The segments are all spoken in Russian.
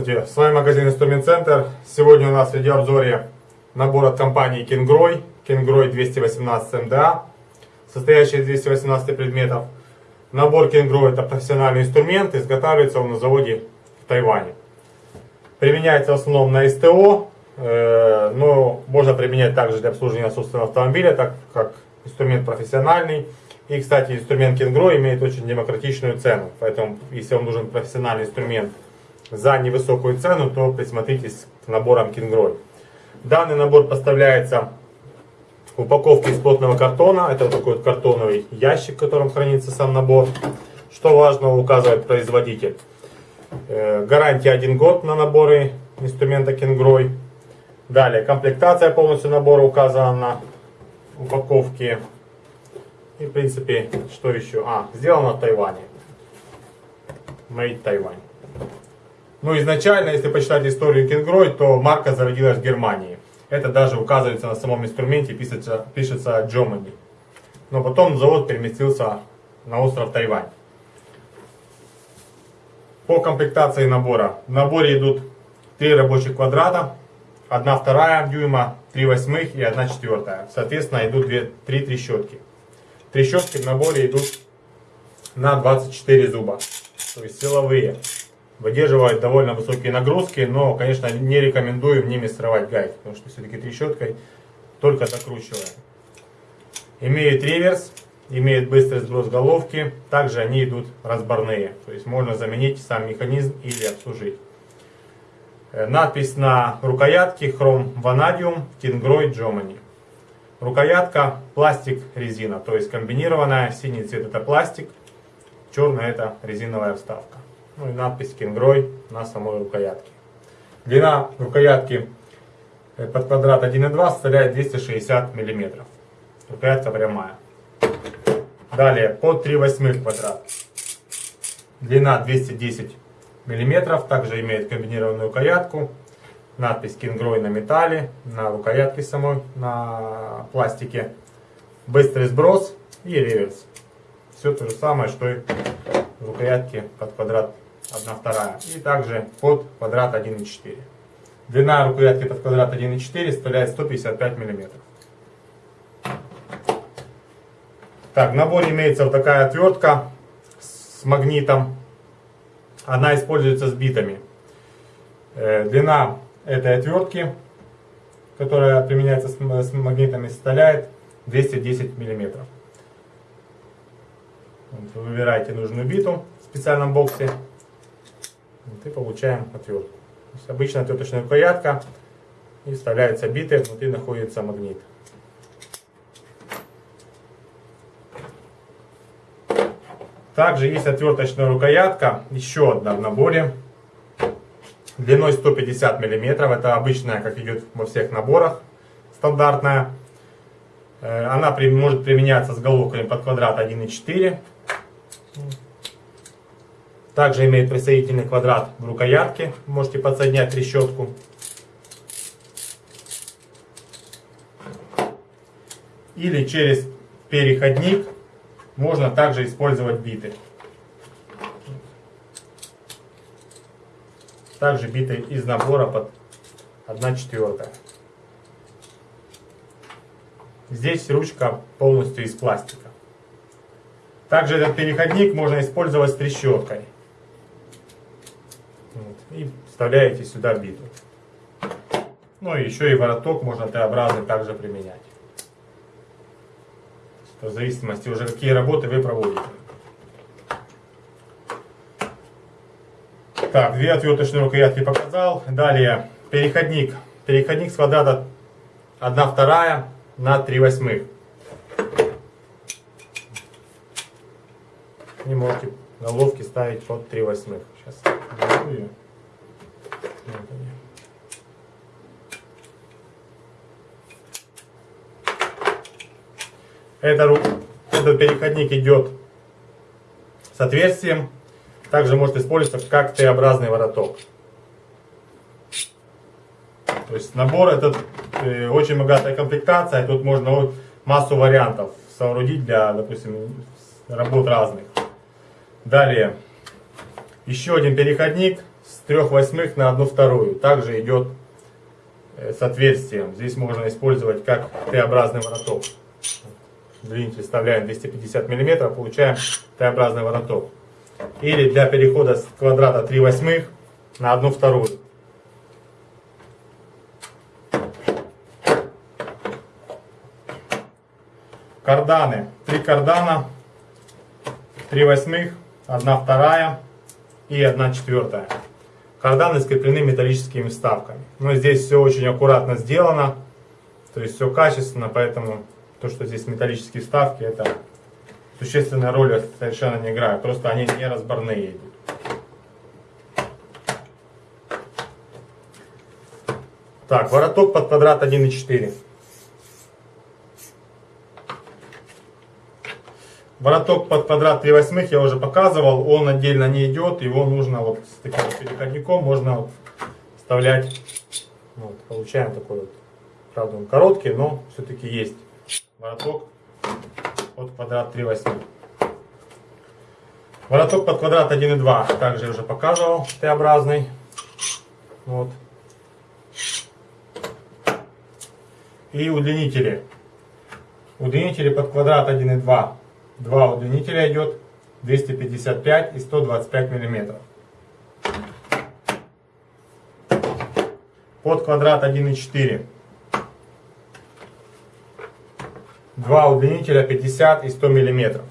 Здравствуйте, с вами магазин Инструмент Центр. Сегодня у нас в видеообзоре набор от компании Kingroy, Kingroy 218 МДА, состоящий из 218 предметов. Набор Kingroy это профессиональный инструмент, изготавливается он на заводе в Тайване. Применяется в основном на СТО, э, но можно применять также для обслуживания собственного автомобиля, так как инструмент профессиональный. И, кстати, инструмент Kingroy имеет очень демократичную цену, поэтому если вам нужен профессиональный инструмент за невысокую цену, то присмотритесь к наборам Kingroy. Данный набор поставляется в упаковке из плотного картона. Это вот такой вот картоновый ящик, в котором хранится сам набор. Что важно, указывает производитель. Э, гарантия 1 год на наборы инструмента Kingroy. Далее, комплектация полностью набора указана на упаковке. И, в принципе, что еще? А, сделано в Тайване. Made Taiwan. Ну, изначально, если почитать историю Кингрой, то марка зародилась в Германии. Это даже указывается на самом инструменте, пишется, пишется Germany. Но потом завод переместился на остров Тайвань. По комплектации набора. В наборе идут три рабочих квадрата, 1 вторая дюйма, 3 восьмых и 1 четвертая. Соответственно, идут 2, 3 трещотки. Трещотки в наборе идут на 24 зуба, то есть силовые выдерживает довольно высокие нагрузки, но, конечно, не рекомендуем ними срывать гайки, потому что все-таки трещоткой только закручиваем. Имеет реверс, имеет быстрый сброс головки, также они идут разборные, то есть можно заменить сам механизм или обслужить. Э, надпись на рукоятке Chrome Vanadium Tingroy Germany. Рукоятка пластик резина, то есть комбинированная, синий цвет это пластик, черный это резиновая вставка ну и надпись Кингрой на самой рукоятке. Длина рукоятки э, под квадрат 1,2 составляет 260 мм. Рукоятка прямая. Далее под 3 восьмых квадрат. Длина 210 мм. Также имеет комбинированную рукоятку. Надпись Кингрой на металле, на рукоятке самой, на пластике. Быстрый сброс и реверс. Все то же самое, что и в рукоятке под квадрат 1 вторая. И также под квадрат 1,4. Длина рукоятки под квадрат 1,4 составляет 155 мм. Так, в наборе имеется вот такая отвертка с магнитом. Она используется с битами. Э, длина этой отвертки, которая применяется с магнитами, составляет 210 мм. Вы выбираете нужную биту в специальном боксе. И получаем отвертку. То обычная отверточная рукоятка и вставляется биты, внутри находится магнит. Также есть отверточная рукоятка, еще одна в наборе, длиной 150 мм. Это обычная, как идет во всех наборах, стандартная. Э, она может применяться с головками под квадрат 1,4 также имеет присоединительный квадрат в рукоятке. Можете подсоединять трещотку. Или через переходник можно также использовать биты. Также биты из набора под 1 четвертая. Здесь ручка полностью из пластика. Также этот переходник можно использовать с трещоткой. И вставляете сюда биту. Ну и еще и вороток можно Т-образный также применять. В зависимости уже какие работы вы проводите. Так, две отверточные рукоятки показал. Далее переходник. Переходник с квадрата 1 вторая на 3 восьмых. И можете головки ставить под 3 восьмых. Сейчас Вот Это, этот переходник идет с отверстием. Также может использоваться как Т-образный вороток. То есть набор этот э, очень богатая комплектация. Тут можно массу вариантов соорудить для, допустим, работ разных. Далее, еще один переходник с 3 восьмых на 1 вторую. Также идет э, с отверстием. Здесь можно использовать как Т-образный вороток. Длинитель вставляем 250 мм, получаем Т-образный вороток. Или для перехода с квадрата 3 восьмых на 1 вторую. Карданы. Три кардана, 3 восьмых, 1 вторая и 1 четвертая. Карданы скреплены металлическими вставками. Но здесь все очень аккуратно сделано. То есть все качественно, поэтому то, что здесь металлические вставки, это существенная роль совершенно не играет. Просто они не разборные идут. Так, вороток под квадрат 1,4. Вороток под квадрат 3 восьмых я уже показывал, он отдельно не идет, его нужно вот с таким переходником можно вот вставлять. Вот, получаем такой вот, правда он короткий, но все-таки есть вороток под квадрат 3 восьмых. Вороток под квадрат 1,2 также уже показывал, Т-образный. Вот. И удлинители. Удлинители под квадрат 1,2 Два удлинителя идет 255 и 125 миллиметров. Под квадрат 1,4. Два удлинителя 50 и 100 миллиметров.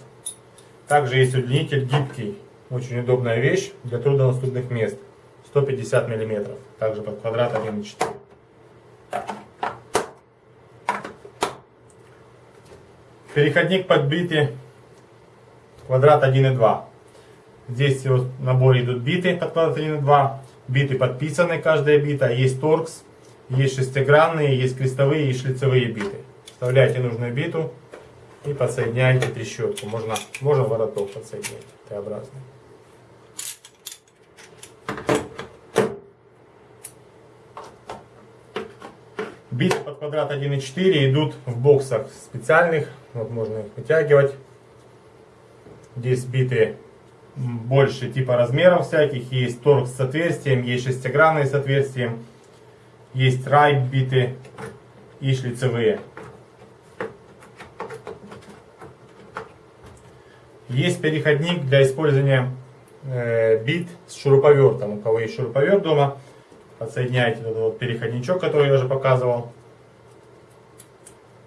Также есть удлинитель гибкий. Очень удобная вещь для труднодоступных мест. 150 миллиметров. Также под квадрат 1,4. Переходник подбитый квадрат 1,2. Здесь в наборе идут биты под квадрат 1,2. Биты подписаны, каждая бита. Есть торкс, есть шестигранные, есть крестовые и шлицевые биты. Вставляете нужную биту и подсоединяете трещотку. Можно, можно вороток подсоединять Т-образный. Биты под квадрат 1,4 идут в боксах специальных. Вот можно их вытягивать. Здесь биты больше типа размеров всяких. Есть торкс с отверстием, есть шестигранные с отверстием. Есть райт биты и шлицевые. Есть переходник для использования э, бит с шуруповертом. У кого есть шуруповерт дома, подсоединяете этот вот переходничок, который я уже показывал.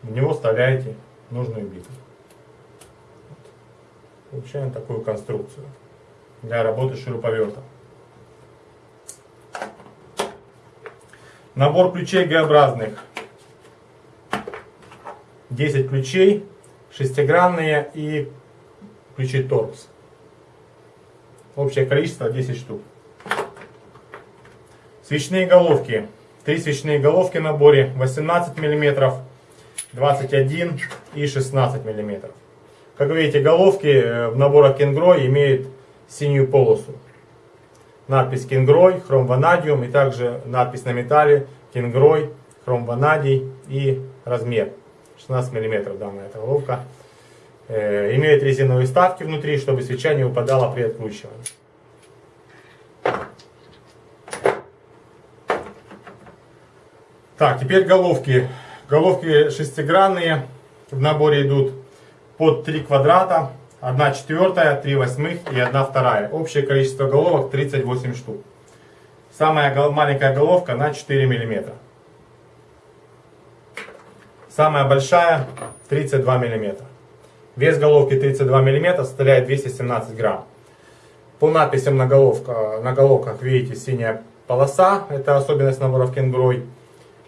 В него вставляете нужную биту. Получаем такую конструкцию для работы шуруповерта. Набор ключей Г-образных. 10 ключей, шестигранные и ключи торкс. Общее количество 10 штук. Свечные головки. Три свечные головки в наборе 18 мм, 21 и 16 мм. Как видите, головки э, в наборах Кенгрой имеют синюю полосу. Надпись Кенгрой, хром ванадиум и также надпись на металле Кенгрой, хром ванадий и размер. 16 мм данная эта головка. Э, имеет резиновые вставки внутри, чтобы свеча не упадала при откручивании. Так, теперь головки. Головки шестигранные в наборе идут под 3 квадрата, 1 четвертая, 3 восьмых и 1 вторая. Общее количество головок 38 штук. Самая маленькая головка на 4 мм. Самая большая 32 мм. Вес головки 32 мм составляет 217 грамм. По надписям на, головка, на головках видите синяя полоса. Это особенность наборов кенгурой.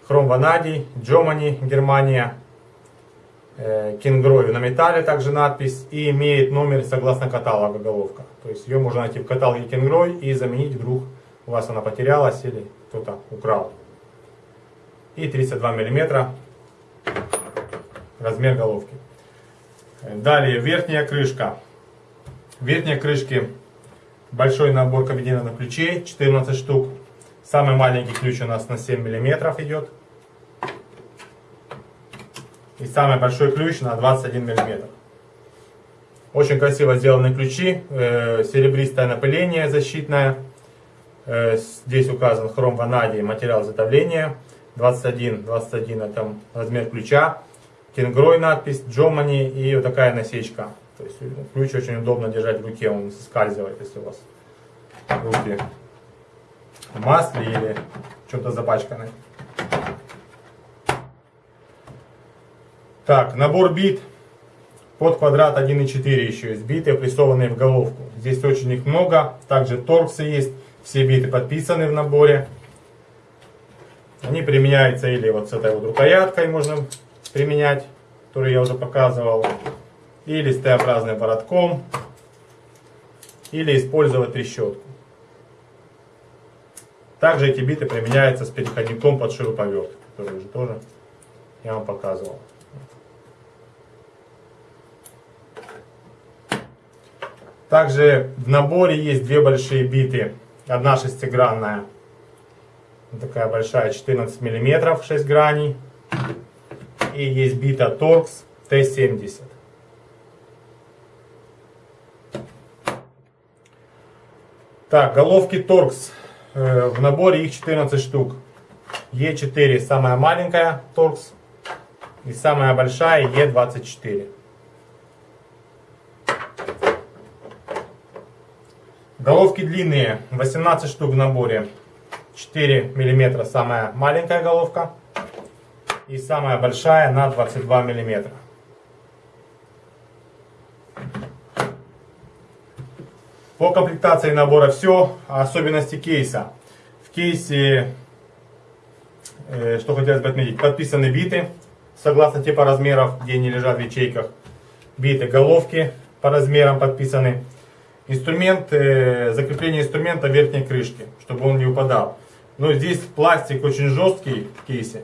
Хром ванадий, Джомани, Германия, Э, Кингрою на металле также надпись и имеет номер согласно каталога головка. То есть ее можно найти в каталоге Кингрой и заменить вдруг у вас она потерялась или кто-то украл. И 32 мм размер головки. Далее верхняя крышка. В верхней крышке большой набор комбинированных ключей, 14 штук. Самый маленький ключ у нас на 7 мм идет. И самый большой ключ на 21 мм. Очень красиво сделаны ключи, э, серебристое напыление защитное. Э, Здесь указан хром ванадий, материал изготовления. 21, 21 это размер ключа. Кенгрой надпись, Джомани и вот такая насечка. То есть ключ очень удобно держать в руке, он соскальзывает, если у вас руки в масле или чем-то запачканы. Так, набор бит под квадрат 1.4 еще есть биты, прессованные в головку. Здесь очень их много. Также торксы есть. Все биты подписаны в наборе. Они применяются или вот с этой вот рукояткой можно применять, которую я уже показывал. Или с Т-образным воротом. Или использовать трещотку. Также эти биты применяются с переходником под шуруповерт, который уже тоже я вам показывал. Также в наборе есть две большие биты. Одна шестигранная, такая большая, 14 мм, 6 граней. И есть бита Torx T70. Так, головки Torx. Э, в наборе их 14 штук. Е4 самая маленькая Torx. И самая большая Е24. Головки длинные, 18 штук в наборе. 4 мм самая маленькая головка. И самая большая на 22 мм. По комплектации набора все. Особенности кейса. В кейсе, э, что хотелось бы отметить, подписаны биты. Согласно типа размеров, где они лежат в ячейках. Биты головки по размерам подписаны инструмент, закрепление инструмента верхней крышки, чтобы он не упадал. Но здесь пластик очень жесткий в кейсе,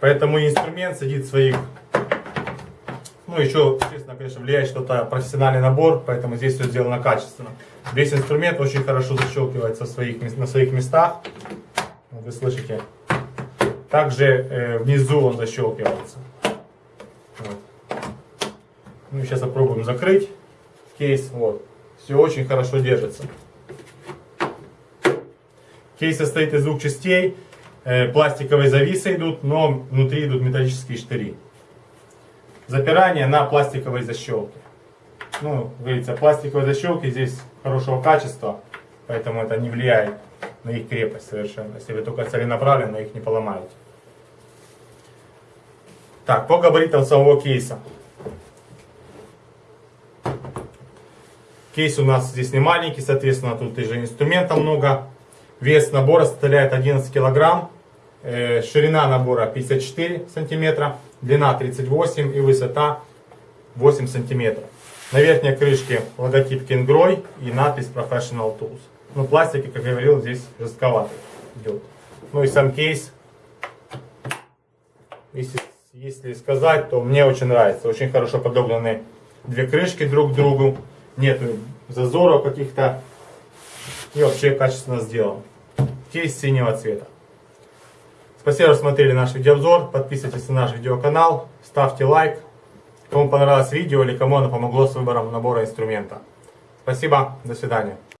поэтому инструмент сидит своих. Ну, еще, естественно, конечно, влияет что-то профессиональный набор, поэтому здесь все сделано качественно. Весь инструмент очень хорошо защелкивается своих, на своих местах. Вы слышите. Также э, внизу он защелкивается. Вот. Ну, сейчас попробуем закрыть кейс. Вот. Все очень хорошо держится. Кейс состоит из двух частей. Э, пластиковые зависы идут, но внутри идут металлические штыри. Запирание на пластиковой защелке. Ну, говорится, пластиковые защелки здесь хорошего качества, поэтому это не влияет на их крепость совершенно. Если вы только целенаправленно их не поломаете. Так, по габаритам самого кейса. Кейс у нас здесь не маленький, соответственно, тут и же инструмента много. Вес набора составляет 11 килограмм. Э, ширина набора 54 сантиметра, длина 38 и высота 8 сантиметров. На верхней крышке логотип Кенгрой и надпись Professional Tools. Ну, пластик, как я говорил, здесь жестковатый идет. Ну и сам кейс, если, если сказать, то мне очень нравится. Очень хорошо подогнаны две крышки друг к другу нет зазоров каких-то. И вообще качественно сделан. Кейс синего цвета. Спасибо, что смотрели наш видеообзор. Подписывайтесь на наш видеоканал. Ставьте лайк. Кому понравилось видео или кому оно помогло с выбором набора инструмента. Спасибо. До свидания.